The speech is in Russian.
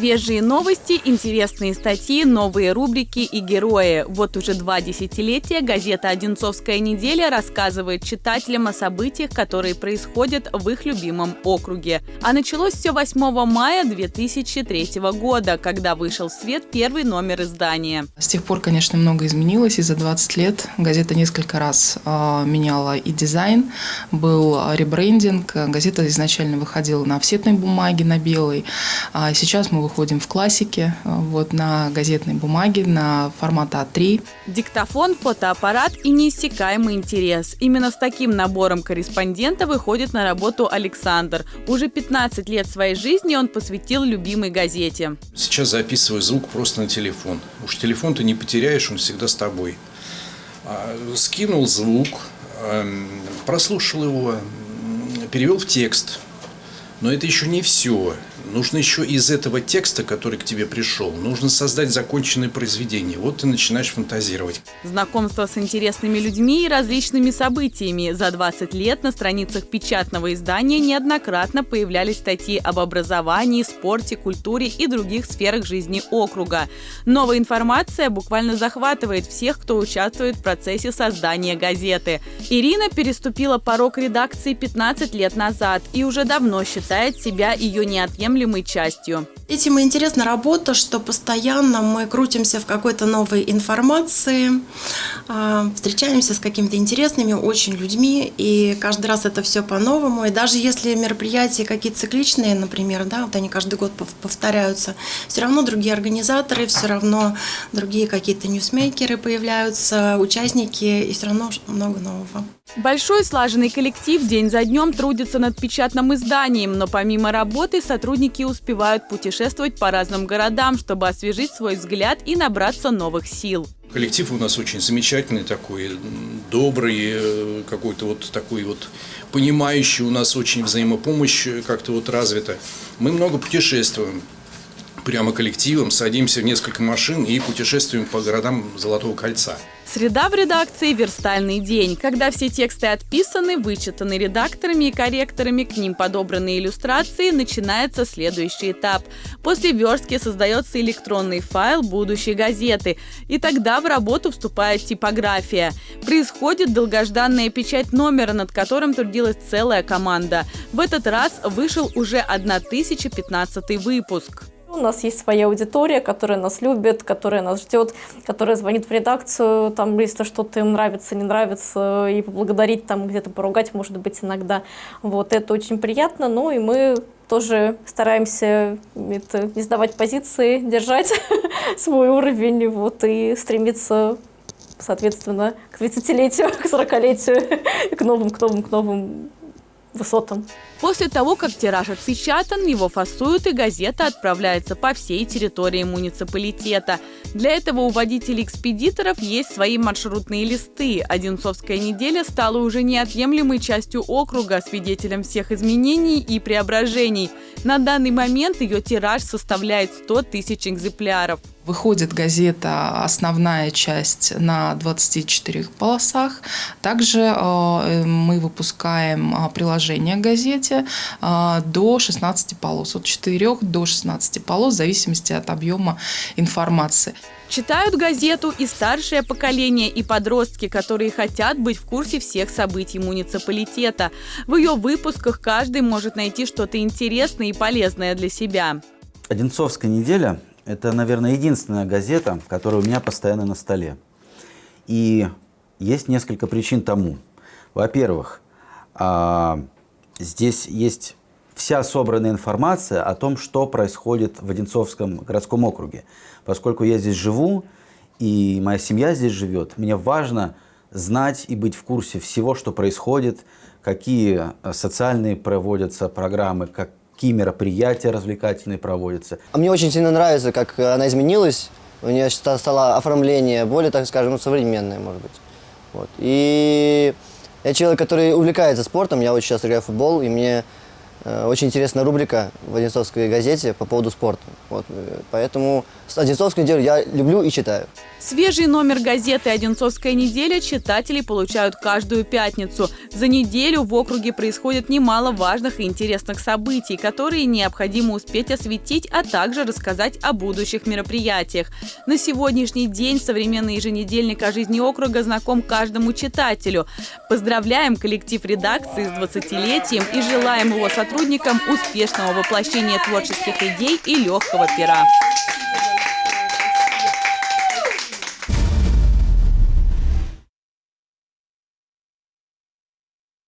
Свежие новости, интересные статьи, новые рубрики и герои. Вот уже два десятилетия газета «Одинцовская неделя» рассказывает читателям о событиях, которые происходят в их любимом округе. А началось все 8 мая 2003 года, когда вышел в свет первый номер издания. С тех пор, конечно, много изменилось, и за 20 лет газета несколько раз э, меняла и дизайн, был ребрендинг. Газета изначально выходила на офсетной бумаге, на белой. А сейчас мы выходим в классике, э, вот на газетной бумаге, на формат А3. Диктофон, фотоаппарат и неиссякаемый интерес. Именно с таким набором корреспондента выходит на работу Александр. Уже 15 лет своей жизни он посвятил любимой газете. Сейчас записываю звук просто на телефон. Уж телефон ты не потеряешь, он всегда с тобой. А, скинул звук, эм, прослушал его, перевел в текст. Но это еще не все. Нужно еще из этого текста, который к тебе пришел, нужно создать законченное произведение. Вот ты начинаешь фантазировать. Знакомство с интересными людьми и различными событиями. За 20 лет на страницах печатного издания неоднократно появлялись статьи об образовании, спорте, культуре и других сферах жизни округа. Новая информация буквально захватывает всех, кто участвует в процессе создания газеты. Ирина переступила порог редакции 15 лет назад и уже давно считает себя ее неотъемлемой неотъемлемой частью. Этим и интересна работа, что постоянно мы крутимся в какой-то новой информации, а, встречаемся с какими-то интересными очень людьми, и каждый раз это все по-новому. И даже если мероприятия какие-то цикличные, например, да, вот они каждый год повторяются, все равно другие организаторы, все равно другие какие-то ньюсмейкеры появляются, участники, и все равно много нового. Большой слаженный коллектив день за днем трудится над печатным изданием, но помимо работы сотрудники успевают путешествовать по разным городам, чтобы освежить свой взгляд и набраться новых сил. Коллектив у нас очень замечательный такой, добрый, э, какой-то вот такой вот понимающий, у нас очень взаимопомощь как-то вот развита. Мы много путешествуем, прямо коллективом, садимся в несколько машин и путешествуем по городам Золотого кольца. Среда в редакции – верстальный день, когда все тексты отписаны, вычитаны редакторами и корректорами, к ним подобраны иллюстрации, начинается следующий этап. После верстки создается электронный файл будущей газеты, и тогда в работу вступает типография. Происходит долгожданная печать номера, над которым трудилась целая команда. В этот раз вышел уже 1015 выпуск. У нас есть своя аудитория, которая нас любит, которая нас ждет, которая звонит в редакцию, там, если что-то им нравится, не нравится, и поблагодарить, там, где-то поругать, может быть, иногда. Вот, это очень приятно, ну, и мы тоже стараемся это, не сдавать позиции, держать свой уровень, вот, и стремиться соответственно, к 30-летию, к 40-летию, к новым, к новым, к новым высотам. После того, как тираж отпечатан, его фасуют и газета отправляется по всей территории муниципалитета. Для этого у водителей-экспедиторов есть свои маршрутные листы. Одинцовская неделя стала уже неотъемлемой частью округа, свидетелем всех изменений и преображений. На данный момент ее тираж составляет 100 тысяч экземпляров. Выходит газета, основная часть на 24 полосах. Также э, мы выпускаем э, приложение к газете э, до 16 полос, от 4 до 16 полос, в зависимости от объема информации. Читают газету и старшее поколение, и подростки, которые хотят быть в курсе всех событий муниципалитета. В ее выпусках каждый может найти что-то интересное и полезное для себя. Одинцовская неделя это, наверное, единственная газета, которая у меня постоянно на столе. И есть несколько причин тому. Во-первых, а, здесь есть вся собранная информация о том, что происходит в Одинцовском городском округе. Поскольку я здесь живу, и моя семья здесь живет, мне важно знать и быть в курсе всего, что происходит, какие социальные проводятся программы, как, какие мероприятия развлекательные проводятся. А мне очень сильно нравится, как она изменилась. У нее стало оформление более, так скажем, современное, может быть. Вот. И я человек, который увлекается спортом, я очень часто играю в футбол, и мне э, очень интересная рубрика в Одинцовской газете по поводу спорта. Вот. Поэтому Одинцовскую неделю я люблю и читаю. Свежий номер газеты «Одинцовская неделя» читатели получают каждую пятницу. За неделю в округе происходит немало важных и интересных событий, которые необходимо успеть осветить, а также рассказать о будущих мероприятиях. На сегодняшний день современный еженедельник о жизни округа знаком каждому читателю. Поздравляем коллектив редакции с 20-летием и желаем его сотрудникам успешного воплощения творческих идей и легкого пера.